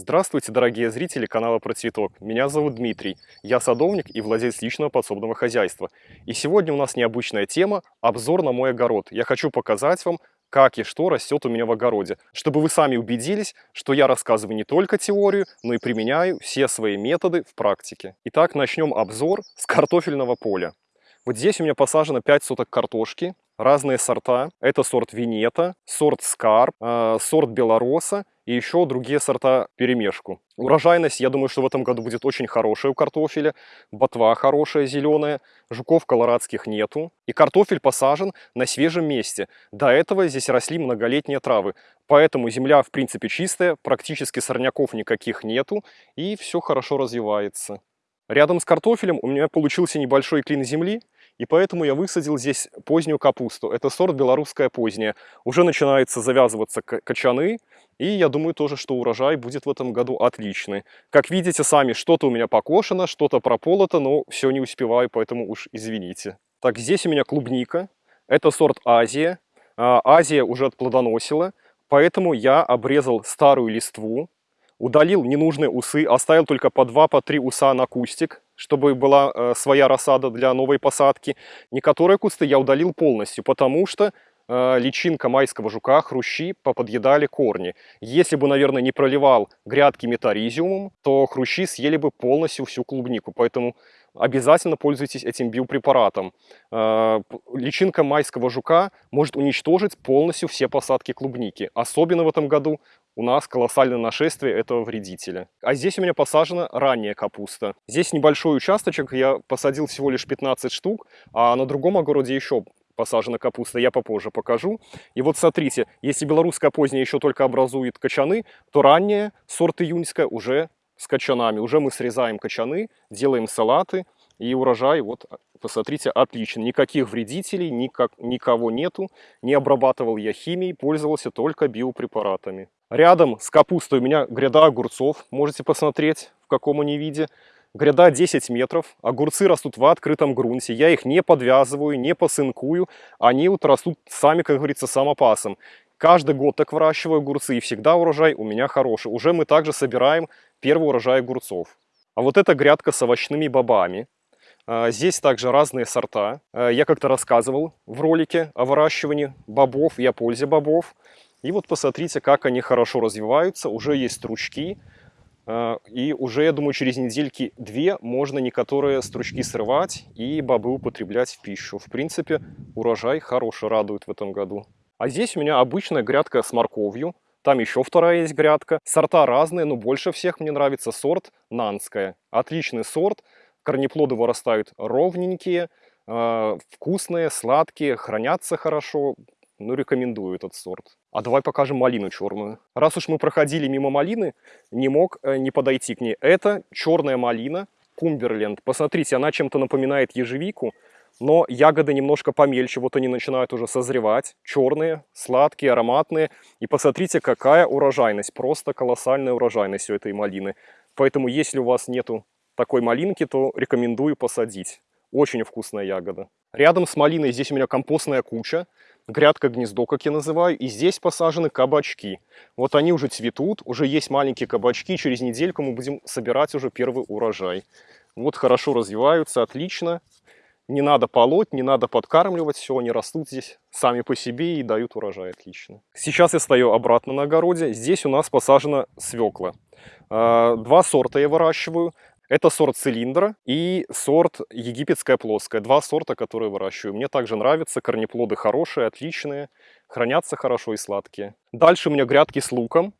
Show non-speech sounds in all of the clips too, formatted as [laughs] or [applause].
Здравствуйте, дорогие зрители канала Про Цветок. Меня зовут Дмитрий. Я садовник и владелец личного подсобного хозяйства. И сегодня у нас необычная тема – обзор на мой огород. Я хочу показать вам, как и что растет у меня в огороде, чтобы вы сами убедились, что я рассказываю не только теорию, но и применяю все свои методы в практике. Итак, начнем обзор с картофельного поля. Вот здесь у меня посажено 5 соток картошки, разные сорта. Это сорт Винета, сорт Скарп, э, сорт Белороса и еще другие сорта перемешку. Урожайность, я думаю, что в этом году будет очень хорошая у картофеля. Ботва хорошая, зеленая. Жуков колорадских нету. И картофель посажен на свежем месте. До этого здесь росли многолетние травы. Поэтому земля, в принципе, чистая, практически сорняков никаких нету. И все хорошо развивается. Рядом с картофелем у меня получился небольшой клин земли. И поэтому я высадил здесь позднюю капусту. Это сорт белорусская поздняя. Уже начинается завязываться качаны. И я думаю тоже, что урожай будет в этом году отличный. Как видите сами, что-то у меня покошено, что-то прополото, но все не успеваю, поэтому уж извините. Так, здесь у меня клубника. Это сорт Азия. А, Азия уже отплодоносила, поэтому я обрезал старую листву, удалил ненужные усы, оставил только по 2-3 по уса на кустик, чтобы была э, своя рассада для новой посадки. Некоторые кусты я удалил полностью, потому что э, личинка майского жука, хрущи поподъедали корни. Если бы, наверное, не проливал грядки метаризиумом, то хрущи съели бы полностью всю клубнику. Поэтому обязательно пользуйтесь этим биопрепаратом. Э, личинка майского жука может уничтожить полностью все посадки клубники. Особенно в этом году у нас колоссальное нашествие этого вредителя. А здесь у меня посажена ранняя капуста. Здесь небольшой участочек, я посадил всего лишь 15 штук, а на другом огороде еще посажена капуста, я попозже покажу. И вот смотрите, если белорусская поздняя еще только образует качаны, то ранняя, сорт июньская, уже с качанами. Уже мы срезаем качаны, делаем салаты, и урожай, вот, посмотрите, отлично. Никаких вредителей, никак, никого нету. Не обрабатывал я химией, пользовался только биопрепаратами. Рядом с капустой у меня гряда огурцов. Можете посмотреть, в каком они виде. Гряда 10 метров. Огурцы растут в открытом грунте. Я их не подвязываю, не посынкую. Они вот растут сами, как говорится, самопасом. Каждый год так выращиваю огурцы, и всегда урожай у меня хороший. Уже мы также собираем первый урожай огурцов. А вот эта грядка с овощными бобами. А, здесь также разные сорта. А, я как-то рассказывал в ролике о выращивании бобов и о пользе бобов. И вот посмотрите, как они хорошо развиваются. Уже есть стручки. А, и уже, я думаю, через недельки две можно некоторые стручки срывать и бобы употреблять в пищу. В принципе, урожай хороший радует в этом году. А здесь у меня обычная грядка с морковью. Там еще вторая есть грядка. Сорта разные, но больше всех мне нравится сорт Нанская. Отличный сорт. Корнеплоды вырастают ровненькие, а, вкусные, сладкие, хранятся хорошо. Ну, рекомендую этот сорт. А давай покажем малину черную. Раз уж мы проходили мимо малины, не мог э, не подойти к ней. Это черная малина Кумберленд. Посмотрите, она чем-то напоминает ежевику, но ягоды немножко помельче. Вот они начинают уже созревать. Черные, сладкие, ароматные. И посмотрите, какая урожайность. Просто колоссальная урожайность у этой малины. Поэтому, если у вас нету такой малинки, то рекомендую посадить. Очень вкусная ягода. Рядом с малиной здесь у меня компостная куча грядка-гнездо, как я называю, и здесь посажены кабачки. Вот они уже цветут, уже есть маленькие кабачки, через недельку мы будем собирать уже первый урожай. Вот хорошо развиваются, отлично. Не надо полоть, не надо подкармливать, все, они растут здесь сами по себе и дают урожай отлично. Сейчас я стою обратно на огороде, здесь у нас посажена свекла. А, два сорта я выращиваю. Это сорт цилиндра и сорт египетская плоская. Два сорта, которые выращиваю. Мне также нравятся. Корнеплоды хорошие, отличные. Хранятся хорошо и сладкие. Дальше у меня грядки с луком.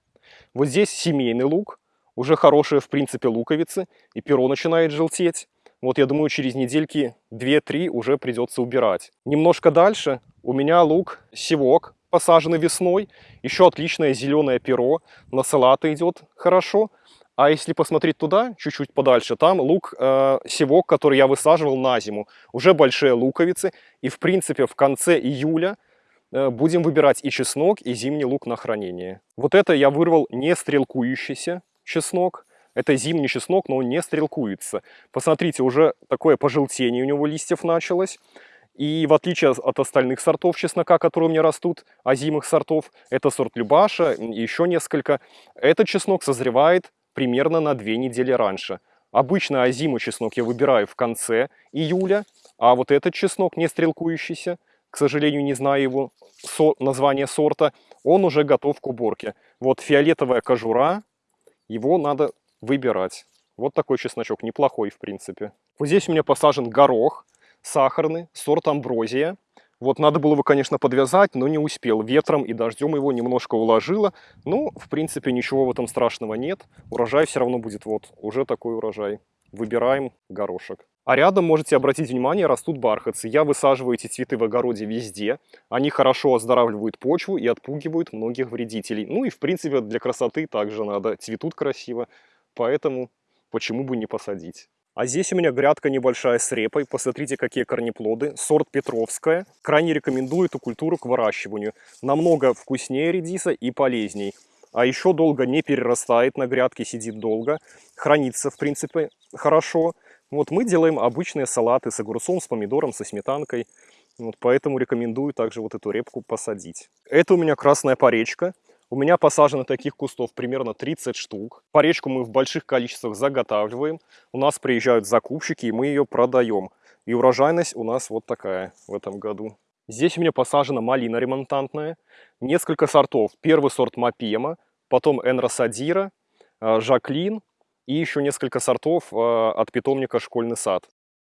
Вот здесь семейный лук. Уже хорошие, в принципе, луковицы. И перо начинает желтеть. Вот я думаю, через недельки 2-3 уже придется убирать. Немножко дальше у меня лук севок, посаженный весной. Еще отличное зеленое перо. На салаты идет хорошо. А если посмотреть туда, чуть-чуть подальше, там лук э, севок, который я высаживал на зиму. Уже большие луковицы. И в принципе в конце июля э, будем выбирать и чеснок, и зимний лук на хранение. Вот это я вырвал не стрелкующийся чеснок. Это зимний чеснок, но он не стрелкуется. Посмотрите, уже такое пожелтение у него листьев началось. И в отличие от остальных сортов чеснока, которые у меня растут, озимых сортов, это сорт Любаша и еще несколько, этот чеснок созревает примерно на две недели раньше. Обычно озимый чеснок я выбираю в конце июля, а вот этот чеснок, не стрелкующийся, к сожалению, не знаю его со название сорта, он уже готов к уборке. Вот фиолетовая кожура, его надо выбирать. Вот такой чесночок, неплохой в принципе. Вот здесь у меня посажен горох сахарный, сорт амброзия. Вот надо было его, конечно, подвязать, но не успел. Ветром и дождем его немножко уложило. Ну, в принципе, ничего в этом страшного нет. Урожай все равно будет вот, уже такой урожай. Выбираем горошек. А рядом, можете обратить внимание, растут бархатцы. Я высаживаю эти цветы в огороде везде. Они хорошо оздоравливают почву и отпугивают многих вредителей. Ну и, в принципе, для красоты также надо. Цветут красиво, поэтому почему бы не посадить. А здесь у меня грядка небольшая с репой. Посмотрите, какие корнеплоды. Сорт Петровская. Крайне рекомендую эту культуру к выращиванию. Намного вкуснее редиса и полезней. А еще долго не перерастает на грядке, сидит долго. Хранится, в принципе, хорошо. Вот мы делаем обычные салаты с огурцом, с помидором, со сметанкой. Вот поэтому рекомендую также вот эту репку посадить. Это у меня красная поречка. У меня посажено таких кустов примерно 30 штук. Поречку мы в больших количествах заготавливаем. У нас приезжают закупщики, и мы ее продаем. И урожайность у нас вот такая в этом году. Здесь у меня посажена малина ремонтантная. Несколько сортов. Первый сорт Мапема, потом Энросадира, э, Жаклин и еще несколько сортов э, от питомника «Школьный сад».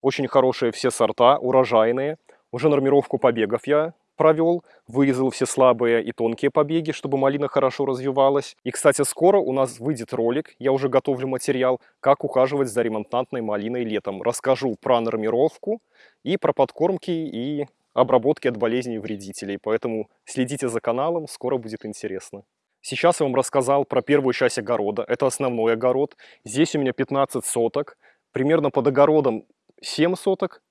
Очень хорошие все сорта, урожайные. Уже нормировку побегов я провел, вырезал все слабые и тонкие побеги, чтобы малина хорошо развивалась. И, кстати, скоро у нас выйдет ролик, я уже готовлю материал, как ухаживать за ремонтантной малиной летом. Расскажу про нормировку и про подкормки и обработки от болезней и вредителей. Поэтому следите за каналом, скоро будет интересно. Сейчас я вам рассказал про первую часть огорода. Это основной огород. Здесь у меня 15 соток. Примерно под огородом 7 соток.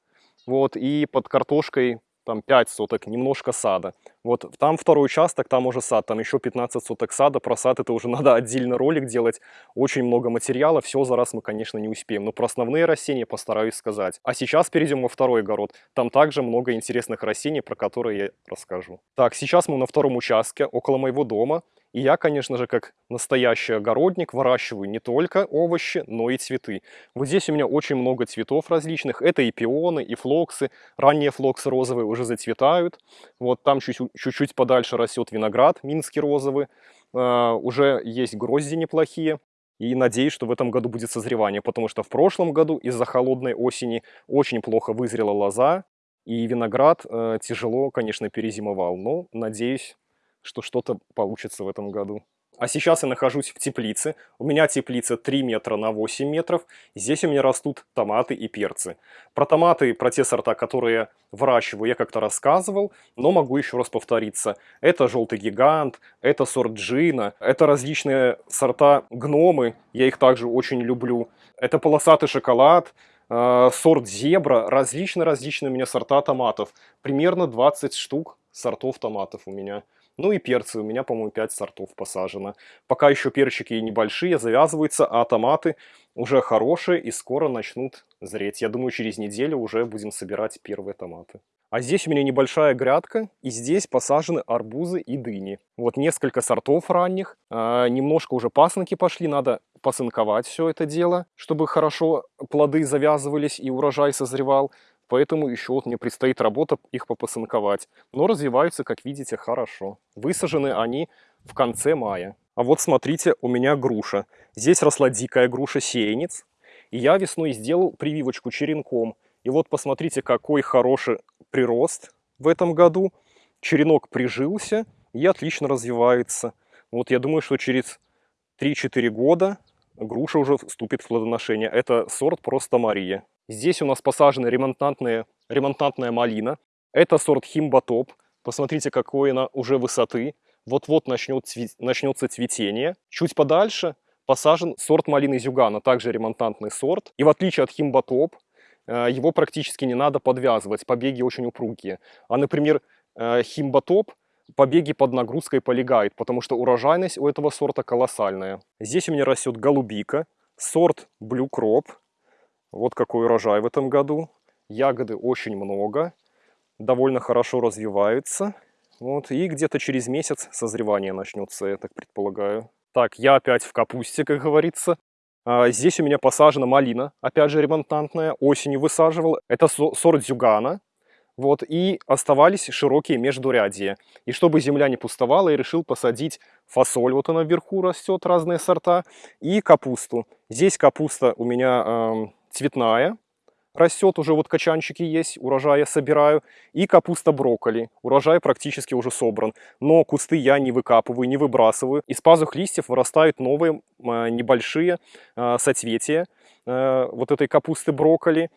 Вот, и под картошкой там 5 соток, немножко сада. Вот там второй участок, там уже сад, там еще 15 соток сада. Про сад это уже [laughs] надо отдельно ролик делать. Очень много материала, все за раз мы, конечно, не успеем. Но про основные растения постараюсь сказать. А сейчас перейдем во второй огород. Там также много интересных растений, про которые я расскажу. Так, сейчас мы на втором участке, около моего дома. И я, конечно же, как настоящий огородник, выращиваю не только овощи, но и цветы. Вот здесь у меня очень много цветов различных. Это и пионы, и флоксы. Ранние флоксы розовые уже зацветают. Вот там чуть-чуть подальше растет виноград, минский розовый. Uh, уже есть грозди неплохие. И надеюсь, что в этом году будет созревание, потому что в прошлом году из-за холодной осени очень плохо вызрела лоза, и виноград э, тяжело, конечно, перезимовал. Но надеюсь, что что-то получится в этом году. А сейчас я нахожусь в теплице. У меня теплица 3 метра на 8 метров. Здесь у меня растут томаты и перцы. Про томаты, про те сорта, которые выращиваю, я как-то рассказывал, но могу еще раз повториться. Это желтый гигант, это сорт джина, это различные сорта гномы, я их также очень люблю. Это полосатый шоколад, э, сорт зебра, различные-различные у меня сорта томатов. Примерно 20 штук сортов томатов у меня. Ну и перцы, у меня, по-моему, 5 сортов посажено. Пока еще перчики небольшие, завязываются, а томаты уже хорошие и скоро начнут зреть. Я думаю, через неделю уже будем собирать первые томаты. А здесь у меня небольшая грядка, и здесь посажены арбузы и дыни. Вот несколько сортов ранних, а, немножко уже пасынки пошли, надо посынковать все это дело, чтобы хорошо плоды завязывались и урожай созревал. Поэтому еще вот мне предстоит работа их попасынковать. Но развиваются, как видите, хорошо. Высажены они в конце мая. А вот смотрите, у меня груша. Здесь росла дикая груша сеянец. И я весной сделал прививочку черенком. И вот посмотрите, какой хороший прирост в этом году. Черенок прижился и отлично развивается. Вот я думаю, что через 3-4 года груша уже вступит в плодоношение. Это сорт просто Мария. Здесь у нас посажена ремонтантная, ремонтантная малина. Это сорт Химбатоп. Посмотрите, какой она уже высоты. Вот-вот начнет начнется цветение. Чуть подальше посажен сорт малины Зюгана, также ремонтантный сорт. И в отличие от Химбатоп, э, его практически не надо подвязывать, побеги очень упругие. А, например, э, Химбатоп побеги под нагрузкой полегает, потому что урожайность у этого сорта колоссальная. Здесь у меня растет голубика, сорт Blue Crop. Вот какой урожай в этом году. Ягоды очень много. довольно хорошо развиваются. Вот, и где-то через месяц созревание начнется, я так предполагаю. Так, я опять в капусте, как говорится. А, здесь у меня посажена малина, опять же ремонтантная, осенью высаживал. Это сорт Зюгана. Вот, и оставались широкие междурядья. И чтобы земля не пустовала, я решил посадить фасоль, вот она вверху растет, разные сорта, и капусту. Здесь капуста у меня э, цветная, растет, уже вот качанчики есть, урожай я собираю. И капуста брокколи, урожай практически уже собран. Но кусты я не выкапываю, не выбрасываю. Из пазух листьев вырастают новые э, небольшие э, соцветия э, вот этой капусты брокколи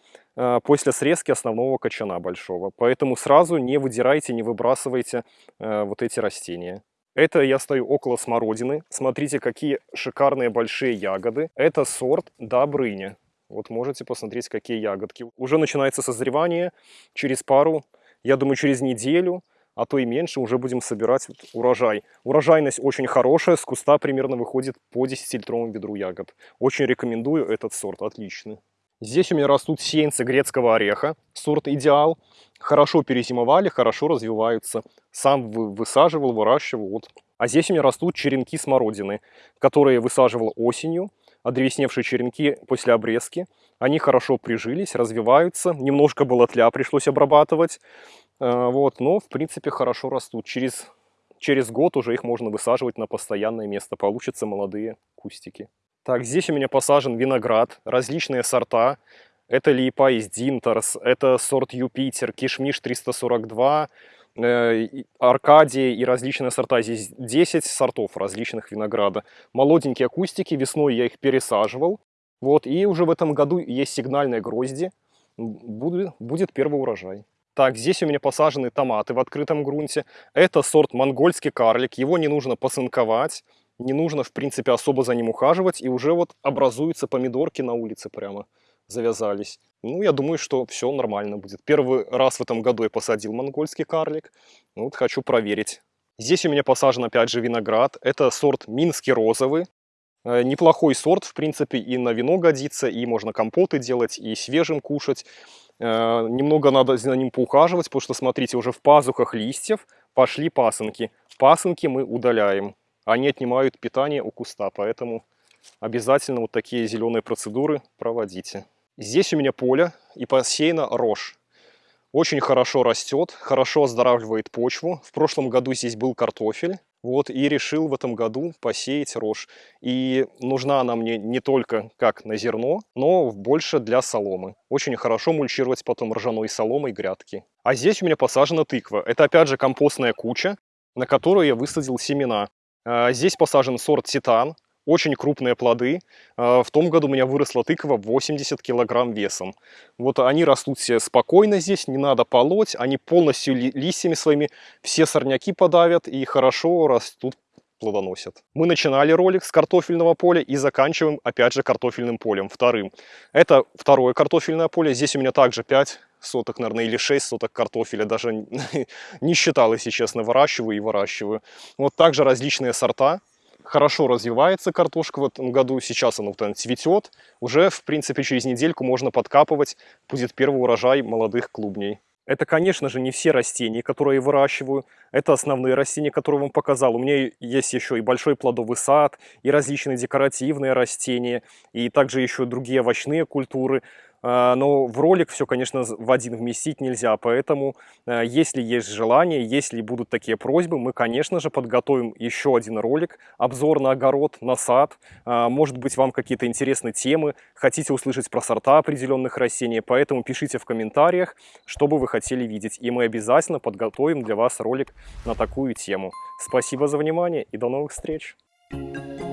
после срезки основного качана большого. Поэтому сразу не выдирайте, не выбрасывайте вот эти растения. Это я стою около смородины. Смотрите, какие шикарные большие ягоды. Это сорт Добрыня. Вот можете посмотреть, какие ягодки. Уже начинается созревание. Через пару, я думаю, через неделю, а то и меньше, уже будем собирать урожай. Урожайность очень хорошая, с куста примерно выходит по 10-литровому ведру ягод. Очень рекомендую этот сорт, отличный. Здесь у меня растут сеянцы грецкого ореха, сорт идеал. Хорошо перезимовали, хорошо развиваются. Сам высаживал, выращивал. Вот. А здесь у меня растут черенки смородины, которые высаживал осенью одревесневшие черенки после обрезки. Они хорошо прижились, развиваются. Немножко было тля, пришлось обрабатывать. Э, вот, но, в принципе, хорошо растут. Через, через год уже их можно высаживать на постоянное место. Получатся молодые кустики. Так, здесь у меня посажен виноград, различные сорта. Это липа из Динтерс, это сорт Юпитер, Кишмиш 342, Э, Аркадия и различные сорта. Здесь 10 сортов различных винограда. Молоденькие кустики, весной я их пересаживал. Вот, и уже в этом году есть сигнальные грозди. Будет, будет первый урожай. Так, здесь у меня посажены томаты в открытом грунте. Это сорт монгольский карлик. Его не нужно посынковать. Не нужно, в принципе, особо за ним ухаживать. И уже вот образуются помидорки на улице прямо завязались. Ну, я думаю, что все нормально будет. Первый раз в этом году я посадил монгольский карлик. Ну, вот хочу проверить. Здесь у меня посажен опять же виноград. Это сорт Минский розовый. Э, неплохой сорт, в принципе, и на вино годится, и можно компоты делать, и свежим кушать. Э, немного надо за ним поухаживать, потому что, смотрите, уже в пазухах листьев пошли пасынки. Пасынки мы удаляем. Они отнимают питание у куста, поэтому обязательно вот такие зеленые процедуры проводите. Здесь у меня поле и посеяна рожь. Очень хорошо растет, хорошо оздоравливает почву. В прошлом году здесь был картофель. Вот, и решил в этом году посеять рожь. И нужна она мне не только как на зерно, но больше для соломы. Очень хорошо мульчировать потом ржаной соломой грядки. А здесь у меня посажена тыква. Это опять же компостная куча, на которую я высадил семена. А, здесь посажен сорт титан очень крупные плоды. А, в том году у меня выросла тыква 80 килограмм весом. Вот они растут все спокойно здесь, не надо полоть. Они полностью листьями своими все сорняки подавят и хорошо растут плодоносят. Мы начинали ролик с картофельного поля и заканчиваем опять же картофельным полем, вторым. Это второе картофельное поле. Здесь у меня также 5 соток, наверное, или 6 соток картофеля. Даже [laughs] не считал, если честно, выращиваю и выращиваю. Вот также различные сорта хорошо развивается картошка в этом году. Сейчас она вот цветет. Уже, в принципе, через недельку можно подкапывать. Будет первый урожай молодых клубней. Это, конечно же, не все растения, которые я выращиваю. Это основные растения, которые я вам показал. У меня есть еще и большой плодовый сад, и различные декоративные растения, и также еще другие овощные культуры. А, но в ролик все, конечно, в один вместить нельзя, поэтому, а, если есть желание, если будут такие просьбы, мы, конечно же, подготовим еще один ролик, обзор на огород, на сад. А, может быть, вам какие-то интересные темы, хотите услышать про сорта определенных растений, поэтому пишите в комментариях, что бы вы хотели видеть, и мы обязательно подготовим для вас ролик на такую тему. Спасибо за внимание и до новых встреч! Thank you.